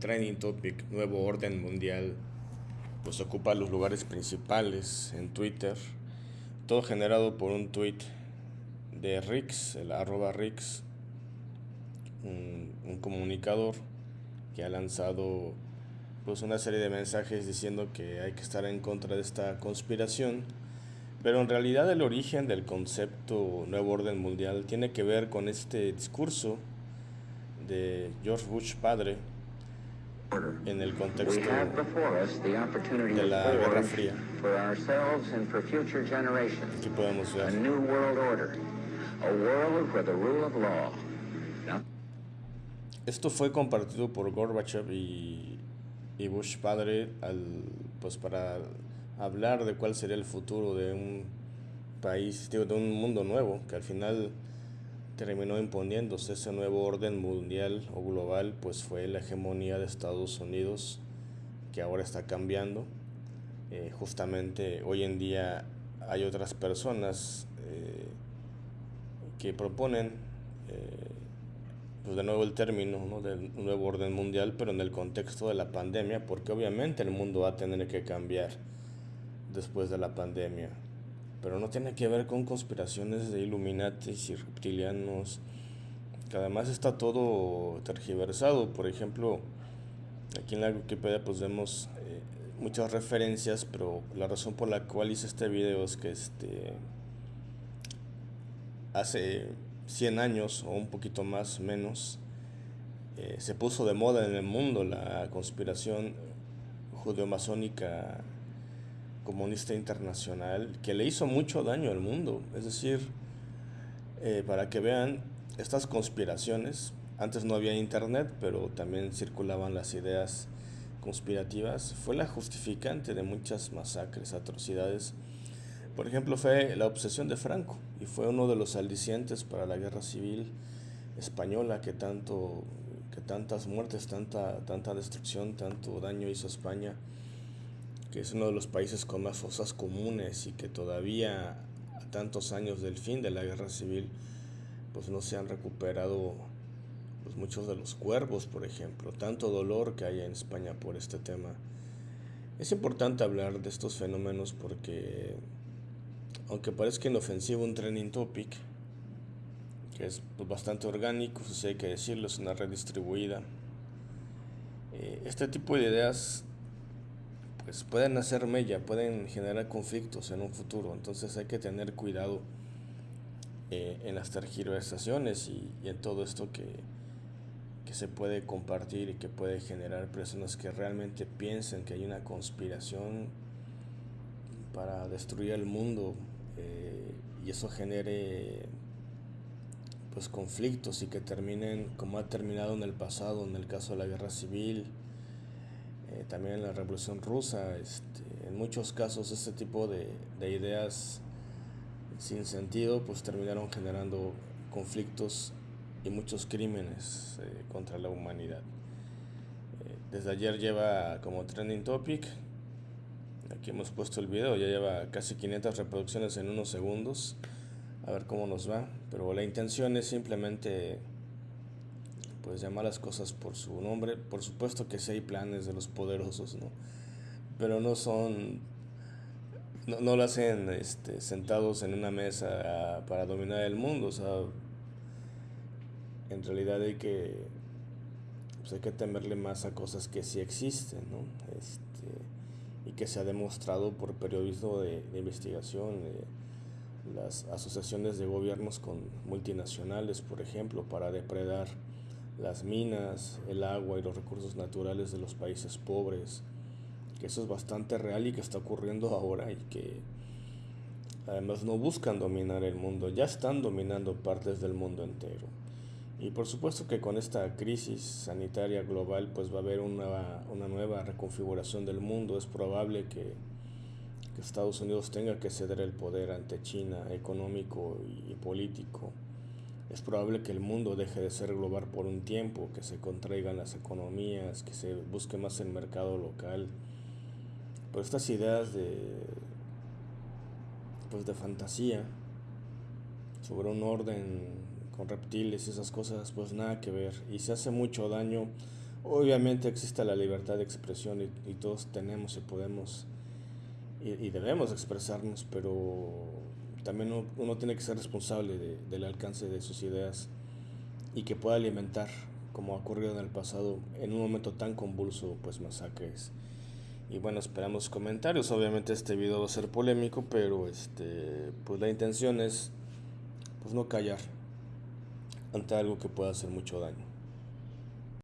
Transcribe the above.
trending topic, nuevo orden mundial, pues ocupa los lugares principales en Twitter. Todo generado por un tweet de Rix, el arroba Rix, un, un comunicador que ha lanzado pues una serie de mensajes diciendo que hay que estar en contra de esta conspiración, pero en realidad el origen del concepto nuevo orden mundial tiene que ver con este discurso de George Bush padre en el contexto de la Guerra Fría. Aquí podemos ver. Esto fue compartido por Gorbachev y, y Bush padre al, pues para hablar de cuál sería el futuro de un país, de un mundo nuevo, que al final terminó imponiéndose ese nuevo orden mundial o global, pues fue la hegemonía de Estados Unidos, que ahora está cambiando. Eh, justamente hoy en día hay otras personas eh, que proponen, eh, pues de nuevo el término ¿no? del nuevo orden mundial, pero en el contexto de la pandemia, porque obviamente el mundo va a tener que cambiar después de la pandemia pero no tiene que ver con conspiraciones de Illuminatis y reptilianos, que además está todo tergiversado. Por ejemplo, aquí en la Wikipedia pues vemos eh, muchas referencias, pero la razón por la cual hice este video es que este hace 100 años o un poquito más menos eh, se puso de moda en el mundo la conspiración judeo-masónica comunista internacional que le hizo mucho daño al mundo. Es decir, eh, para que vean estas conspiraciones, antes no había internet, pero también circulaban las ideas conspirativas, fue la justificante de muchas masacres, atrocidades. Por ejemplo, fue la obsesión de Franco y fue uno de los alicientes para la guerra civil española que tanto que tantas muertes, tanta tanta destrucción, tanto daño hizo España que es uno de los países con más fosas comunes y que todavía a tantos años del fin de la guerra civil pues no se han recuperado pues muchos de los cuervos, por ejemplo, tanto dolor que hay en España por este tema. Es importante hablar de estos fenómenos porque aunque parezca inofensivo un trending topic, que es pues, bastante orgánico, si hay que decirlo, es una red distribuida. Eh, este tipo de ideas pues pueden hacer mella, pueden generar conflictos en un futuro. Entonces hay que tener cuidado eh, en las tergiversaciones y, y, en todo esto que, que se puede compartir y que puede generar personas que realmente piensen que hay una conspiración para destruir el mundo eh, y eso genere pues conflictos y que terminen como ha terminado en el pasado en el caso de la guerra civil eh, también en la Revolución Rusa, este, en muchos casos este tipo de, de, ideas sin sentido pues terminaron generando conflictos y muchos crímenes eh, contra la humanidad. Eh, desde ayer lleva como trending topic, aquí hemos puesto el video, ya lleva casi 500 reproducciones en unos segundos, a ver cómo nos va, pero la intención es simplemente pues llamar las cosas por su nombre. Por supuesto que sí hay planes de los poderosos, ¿no? Pero no son, no, no lo hacen este, sentados en una mesa para dominar el mundo, o sea, en realidad hay que, pues hay que temerle más a cosas que sí existen, ¿no? Este, y que se ha demostrado por periodismo de, investigación, de las asociaciones de gobiernos con multinacionales, por ejemplo, para depredar las minas, el agua y los recursos naturales de los países pobres, que eso es bastante real y que está ocurriendo ahora y que además no buscan dominar el mundo, ya están dominando partes del mundo entero. Y por supuesto que con esta crisis sanitaria global pues va a haber una, una nueva reconfiguración del mundo, es probable que, que Estados Unidos tenga que ceder el poder ante China económico y político es probable que el mundo deje de ser global por un tiempo, que se contraigan las economías, que se busque más el mercado local. Pero estas ideas de, pues de fantasía sobre un orden con reptiles y esas cosas, pues nada que ver. Y se hace mucho daño Obviamente existe la libertad de expresión y, todos tenemos y podemos y, debemos expresarnos, pero también uno, tiene que ser responsable del alcance de sus ideas y que pueda alimentar, como ha ocurrido en el pasado, en un momento tan convulso, pues masacres. Y bueno, esperamos comentarios. Obviamente este video va a ser polémico, pero este, pues la intención es pues no callar ante algo que pueda hacer mucho daño.